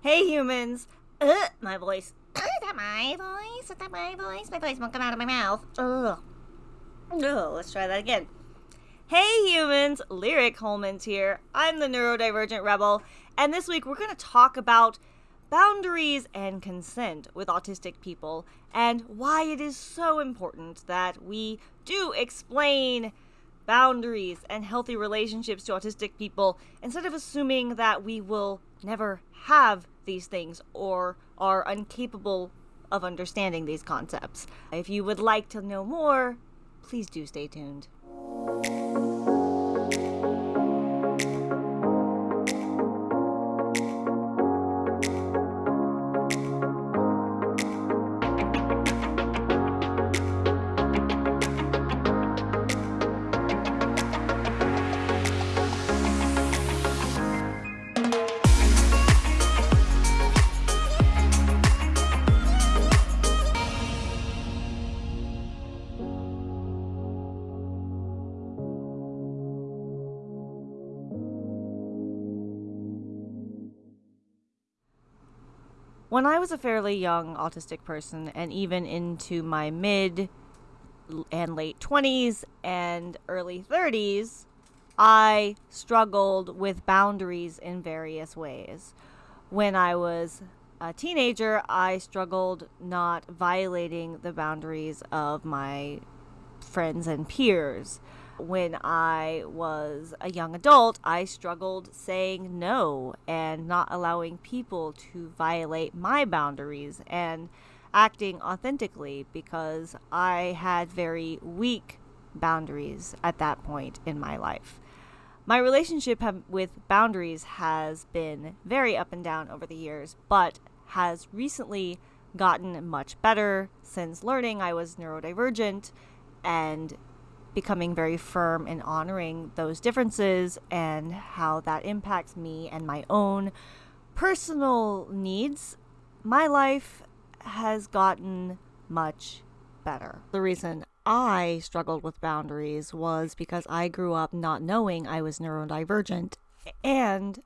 Hey humans! Ugh, my voice. Is that my voice? Is that my voice? My voice won't come out of my mouth. Ugh. Ugh, let's try that again. Hey humans! Lyric Holmans here. I'm the neurodivergent rebel, and this week we're going to talk about boundaries and consent with autistic people and why it is so important that we do explain boundaries and healthy relationships to autistic people instead of assuming that we will never have these things or are incapable of understanding these concepts. If you would like to know more, please do stay tuned. When I was a fairly young autistic person, and even into my mid and late 20s and early 30s, I struggled with boundaries in various ways. When I was a teenager, I struggled not violating the boundaries of my friends and peers when I was a young adult, I struggled saying no and not allowing people to violate my boundaries and acting authentically because I had very weak boundaries at that point in my life. My relationship with boundaries has been very up and down over the years, but has recently gotten much better since learning I was neurodivergent and becoming very firm in honoring those differences and how that impacts me and my own personal needs, my life has gotten much better. The reason I struggled with boundaries was because I grew up not knowing I was neurodivergent and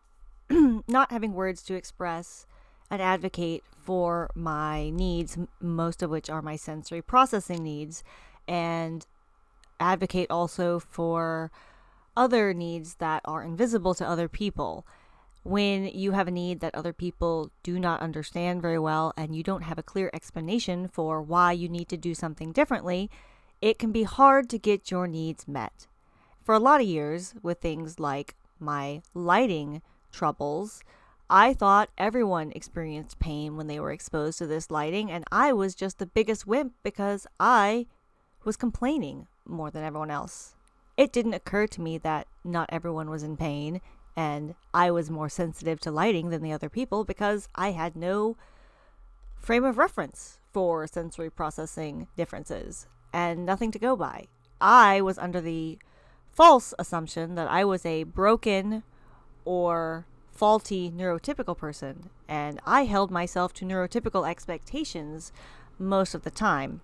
not having words to express and advocate for my needs, most of which are my sensory processing needs. And advocate also for other needs that are invisible to other people. When you have a need that other people do not understand very well and you don't have a clear explanation for why you need to do something differently, it can be hard to get your needs met. For a lot of years, with things like my lighting troubles, I thought everyone experienced pain when they were exposed to this lighting, and I was just the biggest wimp because I was complaining more than everyone else. It didn't occur to me that not everyone was in pain and I was more sensitive to lighting than the other people because I had no frame of reference for sensory processing differences and nothing to go by. I was under the false assumption that I was a broken or faulty neurotypical person, and I held myself to neurotypical expectations most of the time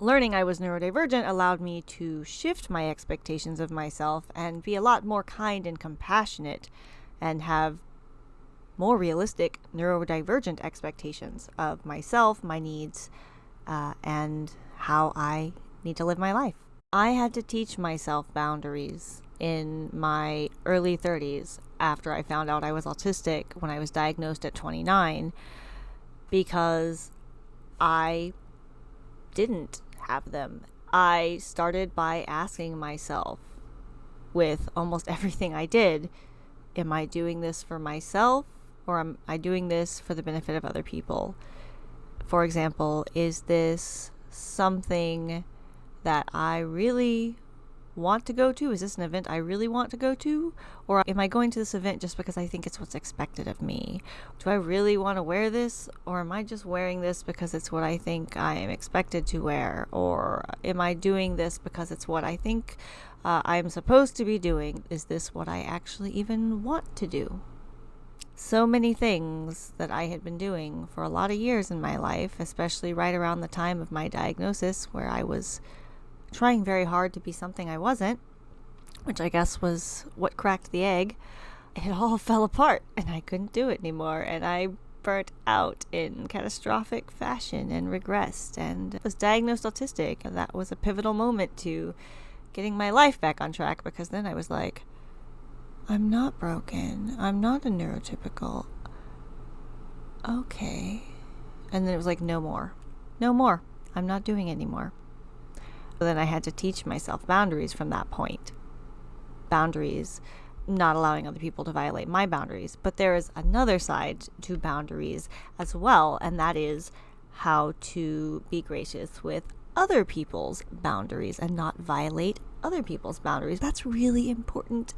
learning I was neurodivergent allowed me to shift my expectations of myself and be a lot more kind and compassionate and have more realistic neurodivergent expectations of myself, my needs, uh, and how I need to live my life. I had to teach myself boundaries in my early 30s after I found out I was autistic when I was diagnosed at 29 because I didn't have them. I started by asking myself with almost everything I did Am I doing this for myself or am I doing this for the benefit of other people? For example, is this something that I really want to go to? Is this an event I really want to go to? Or am I going to this event just because I think it's what's expected of me? Do I really want to wear this? Or am I just wearing this because it's what I think I am expected to wear? Or am I doing this because it's what I think uh, I'm supposed to be doing? Is this what I actually even want to do? So many things that I had been doing for a lot of years in my life, especially right around the time of my diagnosis, where I was trying very hard to be something I wasn't, which I guess was what cracked the egg. it all fell apart and I couldn't do it anymore. And I burnt out in catastrophic fashion and regressed and was diagnosed autistic. And that was a pivotal moment to getting my life back on track because then I was like, I'm not broken. I'm not a neurotypical. Okay. And then it was like, no more. No more. I'm not doing anymore. But then I had to teach myself boundaries from that point. Boundaries not allowing other people to violate my boundaries. But there is another side to boundaries as well, and that is how to be gracious with other people's boundaries and not violate other people's boundaries. That's really important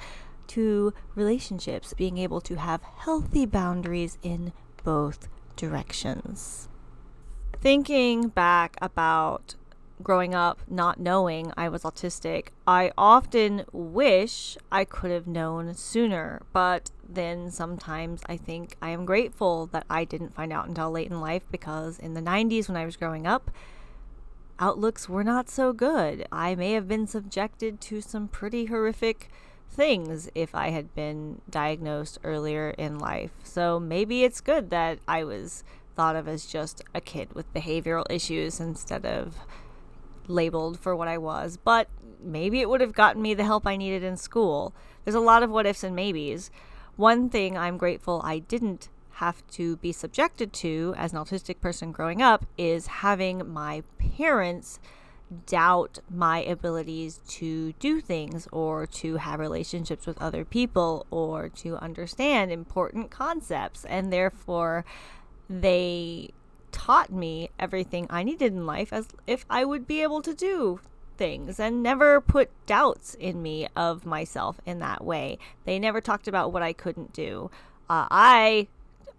to relationships, being able to have healthy boundaries in both directions. Thinking back about growing up not knowing I was autistic, I often wish I could have known sooner. But then sometimes I think I am grateful that I didn't find out until late in life because in the 90s when I was growing up, outlooks were not so good. I may have been subjected to some pretty horrific things if I had been diagnosed earlier in life. So maybe it's good that I was thought of as just a kid with behavioral issues instead of labeled for what I was, but maybe it would have gotten me the help I needed in school. There's a lot of what ifs and maybes. One thing I'm grateful I didn't have to be subjected to as an autistic person growing up is having my parents doubt my abilities to do things or to have relationships with other people or to understand important concepts and therefore they taught me everything I needed in life as if I would be able to do things and never put doubts in me of myself in that way. They never talked about what I couldn't do. Uh, I,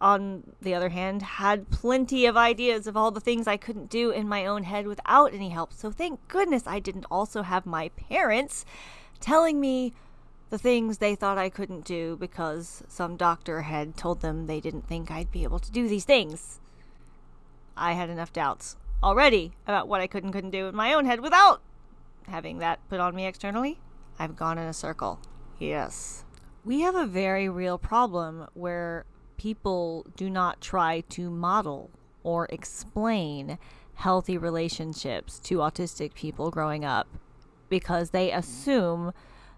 on the other hand, had plenty of ideas of all the things I couldn't do in my own head without any help. So thank goodness I didn't also have my parents telling me the things they thought I couldn't do because some doctor had told them they didn't think I'd be able to do these things. I had enough doubts already about what I could and couldn't do in my own head without having that put on me externally. I've gone in a circle. Yes. We have a very real problem where people do not try to model or explain healthy relationships to autistic people growing up because they assume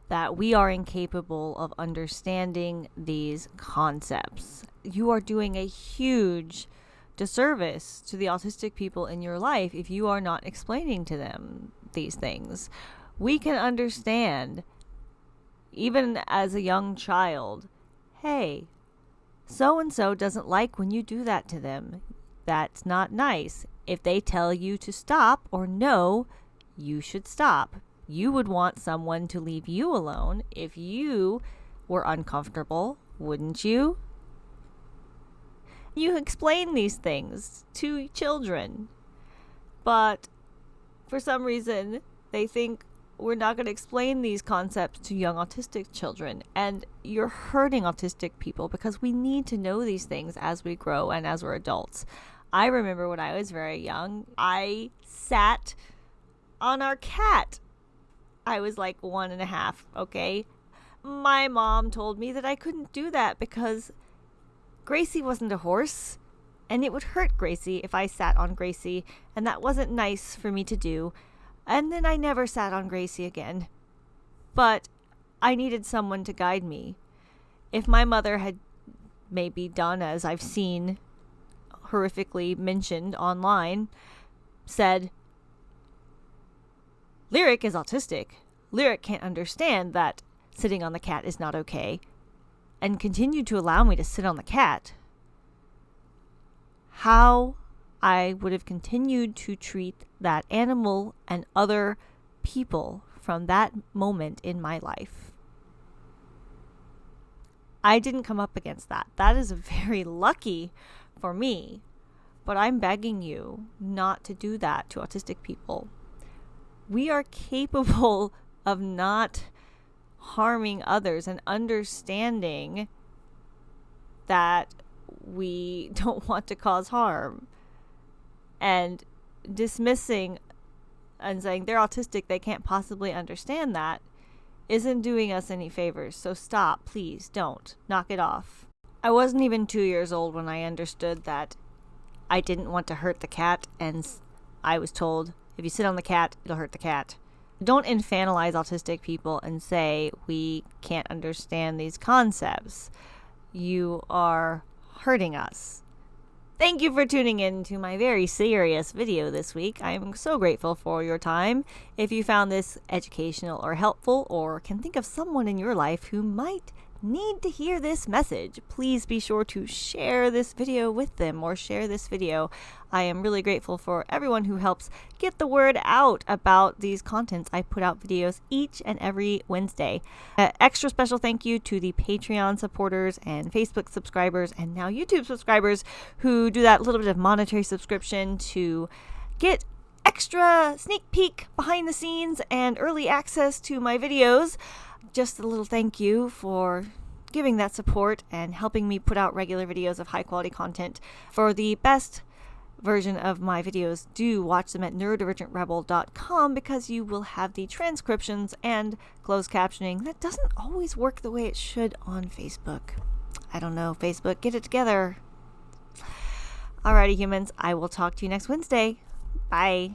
that we are incapable of understanding these concepts. You are doing a huge disservice to the autistic people in your life if you are not explaining to them these things. We can understand, even as a young child, hey, so and so doesn't like when you do that to them. That's not nice. If they tell you to stop or no, you should stop. You would want someone to leave you alone if you were uncomfortable, wouldn't you? You explain these things to children. But for some reason, they think we're not going to explain these concepts to young autistic children. And you're hurting autistic people because we need to know these things as we grow and as we're adults. I remember when I was very young, I sat on our cat. I was like one and a half, okay? My mom told me that I couldn't do that because Gracie wasn't a horse, and it would hurt Gracie if I sat on Gracie, and that wasn't nice for me to do. And then I never sat on Gracie again. But I needed someone to guide me. If my mother had maybe done as I've seen horrifically mentioned online, said, Lyric is autistic. Lyric can't understand that sitting on the cat is not okay and continued to allow me to sit on the cat, how I would have continued to treat that animal and other people from that moment in my life. I didn't come up against that. That is very lucky for me. But I'm begging you not to do that to autistic people. We are capable of not harming others and understanding that we don't want to cause harm and dismissing and saying they're autistic they can't possibly understand that isn't doing us any favors, so stop, please, don't. Knock it off. I wasn't even two years old when I understood that I didn't want to hurt the cat, and I was told, if you sit on the cat, it'll hurt the cat. Don't infantilize autistic people and say we can't understand these concepts. You are hurting us. Thank you for tuning in to my very serious video this week. I am so grateful for your time. If you found this educational or helpful, or can think of someone in your life who might need to hear this message, please be sure to share this video with them or share this video. I am really grateful for everyone who helps get the word out about these contents. I put out videos each and every Wednesday. Extra special thank you to the Patreon supporters and Facebook subscribers and now YouTube subscribers who do that little bit of monetary subscription to get extra sneak peek behind the scenes and early access to my videos just a little thank you for giving that support and helping me put out regular videos of high quality content. For the best version of my videos, do watch them at neurodivergentrebel.com because you will have the transcriptions and closed captioning. That doesn't always work the way it should on Facebook. I don't know, Facebook, get it together. Alrighty, humans, I will talk to you next Wednesday. Bye.